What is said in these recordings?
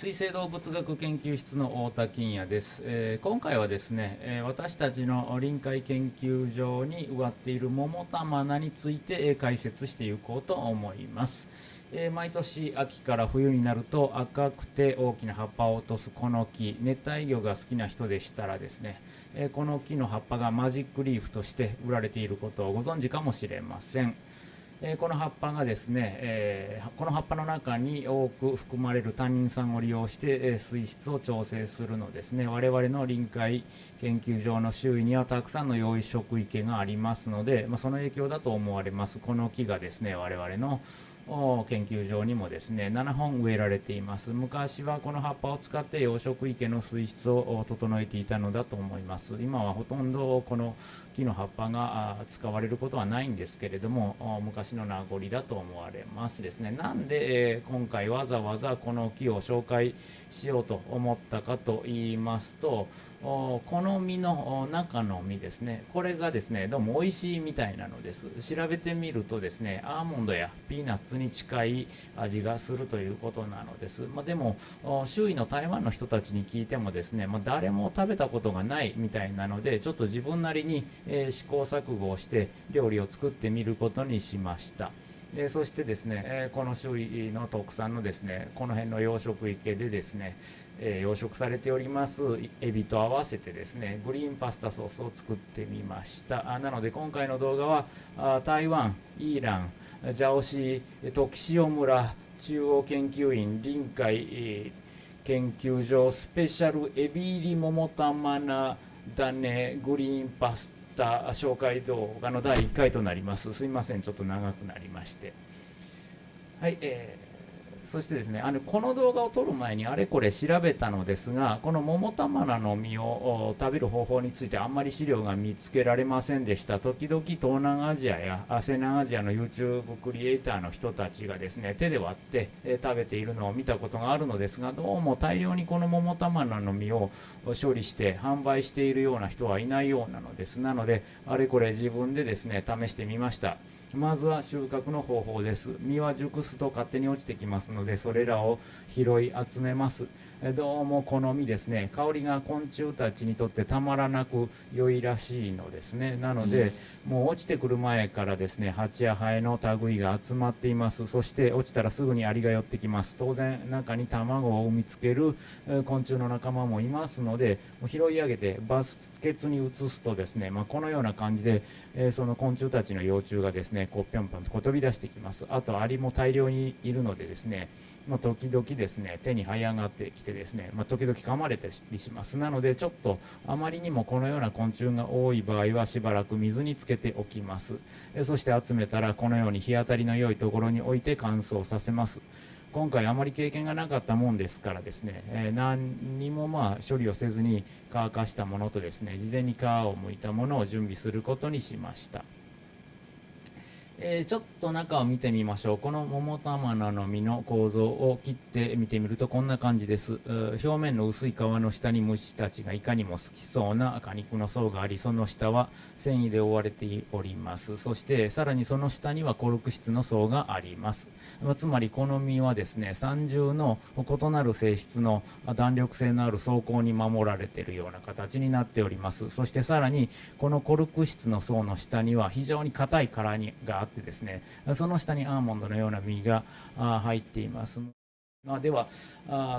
水生動物学研究室の太田金也です、えー、今回はですね、えー、私たちの臨海研究所に植わっている桃玉菜について、えー、解説していこうと思います、え毎年秋から冬になると赤くて大きな葉っぱを落とすこの木熱帯魚が好きな人でしたらですね、えこの木の葉っぱがマジックリーフとして売られていることをご存知かもしれません。えこの葉っぱがですね、えこの葉っぱの中に多く含まれるタンニン酸を利用して、え水質を調整するのですね。我々の臨海研究所の周囲にはたくさんの養殖池がありますので、ま、その影響だと思われます。この木がですね我々の研究所にもですね7本植えられています。昔はこの葉っぱを使って養殖池の水質を整えていたのだと思います。今はほとんどこの木の葉っぱが使われることはないんですけれども昔の名残だと思われますですね。なんで、え今回わざわざこの木を紹介しようと思ったかと言いますとこの実の中の実ですね。これがですねどうも美味しいみたいなのです。調べてみるとですねアーモンドやピーナッツに近い味がするということなのです、まあ、でも周囲の台湾の人たちに聞いてもですね、まあ、誰も食べたことがないみたいなのでちょっと自分なりに、えー、試行錯誤をして料理を作ってみることにしました。えそしてですね、えこの周囲の特産のですねこの辺の養殖池でですね、え養殖されておりますエビと合わせてですねグリーンパスタソースを作ってみました。あなので今回の動画はあ台湾イーランジャオシー時塩村中央研究院臨海研究所スペシャルエビ入り桃玉菜種グリーンパスタ紹介動画の第1回となります。すいません。ちょっと長くなりまして。はい、えーそしてですねあのこの動画を撮る前にあれこれ調べたのですがこの桃玉菜の実を食べる方法についてあんまり資料が見つけられませんでした。時々東南アジアや西南アジアの YouTube クリエイターの人たちがですね手で割って、え食べているのを見たことがあるのですがどうも大量にこの桃玉菜の実を処理して販売しているような人はいないようなのです。なのであれこれ自分でですね試してみました。まずは収穫の方法です。実は熟すと勝手に落ちてきますのでそれらを拾い集めます。どうも好みですね。香りが昆虫たちにとってたまらなく良いらしいのですね。なのでもう落ちてくる前からですね蜂やハエの類が集まっています。そして落ちたらすぐにアリが寄ってきます。当然中に卵を産みつける昆虫の仲間もいますので拾い上げてバスケツに移すとですね、まあ、このような感じで、えその昆虫たちの幼虫がですねねこうぴょんぴょんとこう飛び出してきます。あとアリも大量にいるのでですねまあ、時々ですね手に這い上がってきてですね、まあ、時々噛まれたりします。なのでちょっとあまりにもこのような昆虫が多い場合はしばらく水につけておきます。そして集めたらこのように日当たりの良いところに置いて乾燥させます。今回あまり経験がなかったもんですからですね、えー、何にもまあ処理をせずに乾かしたものとですね事前に皮を剥いたものを準備することにしました。えー、ちょっと中を見てみましょう。この桃玉菜の実の構造を切って見てみるとこんな感じです。表面の薄い皮の下に虫たちがいかにも好きそうな果肉の層がありその下は繊維で覆われております。そしてさらにその下にはコルク質の層があります。まつまりこの実はですね三重の異なる性質の弾力性のある装甲に守られているような形になっております。そしてさらにこのコルク質の層の下には非常に硬い殻があってってですねその下にアーモンドのような実が入っています。では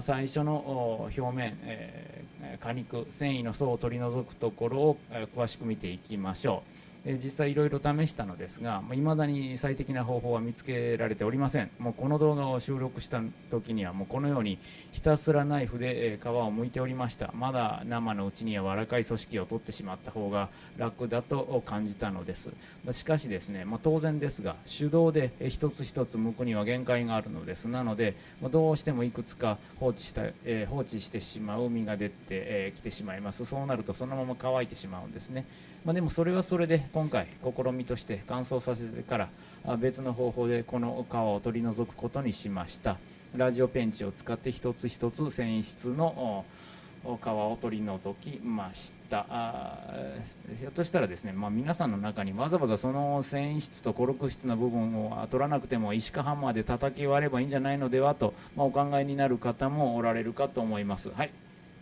最初の表面、えー、果肉繊維の層を取り除くところを詳しく見ていきましょう。実際いろいろ試したのですがいまだに最適な方法は見つけられておりません。もうこの動画を収録した時にはもうこのようにひたすらナイフで、皮を剥いておりました。まだ生のうちに柔らかい組織を取ってしまった方が楽だと感じたのです。しかしですね、まあ、当然ですが手動で一つ一つ剥くには限界があるのです。なので、どうしてもいくつか放置した、え、放置してしまう実が出てき、えー、てしまいます。そうなるとそのまま乾いてしまうんですね。まあ、でもそれはそれで今回試みとして乾燥させてから別の方法でこの皮を取り除くことにしました。ラジオペンチを使って一つ一つ繊維質の皮を取り除きました。ひょっとしたらですね、まあ、皆さんの中にわざわざその繊維質とコルク質の部分を取らなくても石かハンマーで叩き割ればいいんじゃないのではと、まあ、お考えになる方もおられるかと思います。はい。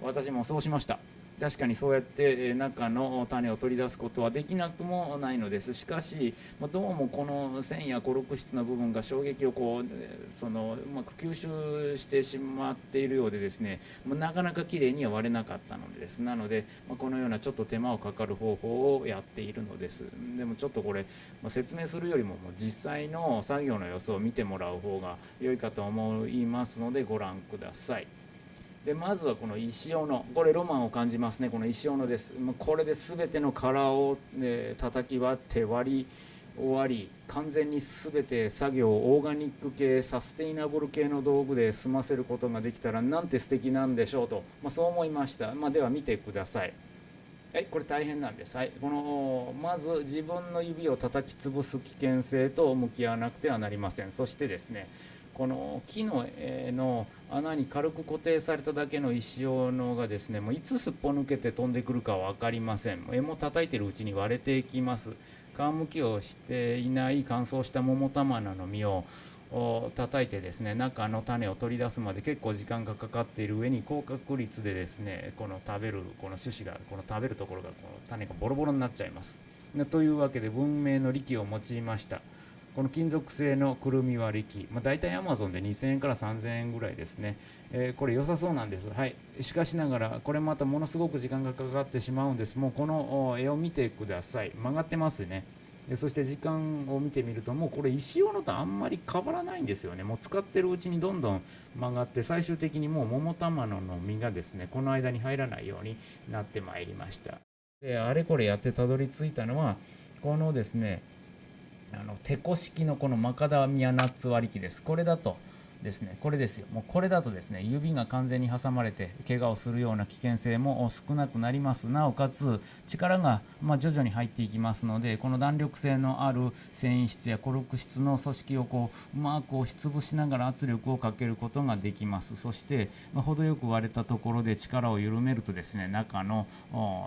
私もそうしました。確かにそうやって中の種を取り出すことはできなくもないのです。しかしどうもこの繊維やコルク質の部分が衝撃をこうそのうまく吸収してしまっているようでですねなかなかきれいには割れなかったのです。なのでこのようなちょっと手間をかかる方法をやっているのです。でもちょっとこれ説明するよりも実際の作業の様子を見てもらう方が良いかと思いますのでご覧ください。でまずはこの石斧。これロマンを感じますね。この石斧です。これで全ての殻を、ね、叩き割って割り終わり完全に全て作業をオーガニック系サステイナブル系の道具で済ませることができたらなんて素敵なんでしょうと、まあ、そう思いました、まあ、では見てください。はい、これ大変なんです、はい、このまず自分の指を叩き潰す危険性と向き合わなくてはなりません。そしてですねこの木の絵の穴に軽く固定されただけの石斧がですねもういつすっぽ抜けて飛んでくるか分かりません。柄も叩いてるうちに割れていきます。皮むきをしていない乾燥した桃玉菜の実を叩いてですね中の種を取り出すまで結構時間がかかっている上に高確率でですねこの食べるこの種子がこの食べるところがこの種がボロボロになっちゃいます。というわけで文明の力を用いました。この金属製のくるみ割り機、まあ、大体 Amazon で2000円から3000円ぐらいですね、えー、これ良さそうなんです、はい、しかしながらこれまたものすごく時間がかかってしまうんです。もうこの絵を見てください。曲がってますね。そして時間を見てみるともうこれ石斧とあんまり変わらないんですよね。もう使ってるうちにどんどん曲がって最終的にもう桃玉の実がですねこの間に入らないようになってまいりました。であれこれやってたどり着いたのはこのですねあのテコ式のこのマカダミアナッツ割り機です。これだとですね、これですよ。もうこれだとですね、指が完全に挟まれて怪我をするような危険性も少なくなります。なおかつ力がま徐々に入っていきますので、この弾力性のある繊維質やコルク質の組織をこううまく押しつぶしながら圧力をかけることができます。そして、ま程よく割れたところで力を緩めるとですね、中の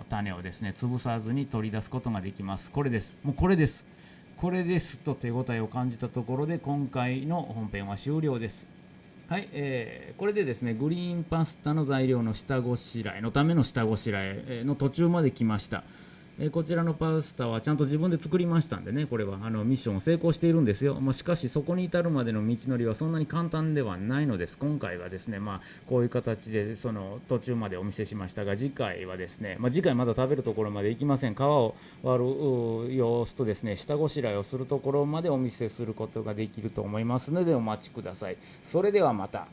種をですね、潰さずに取り出すことができます。これです。もうこれです。これですと手応えを感じたところで今回の本編は終了です。はい、えー、これでですねグリーンパスタの材料の下ごしらえのための下ごしらえの途中まで来ました。えこちらのパスタはちゃんと自分で作りましたんでね、これはあのミッションを成功しているんですよ。まあ、しかし、そこに至るまでの道のりはそんなに簡単ではないのです。今回はですね、まあ、こういう形でその途中までお見せしましたが、次回はですね、まあ、次回まだ食べるところまで行きません。皮を割る様子とですね、下ごしらえをするところまでお見せすることができると思いますので、お待ちください。それではまた。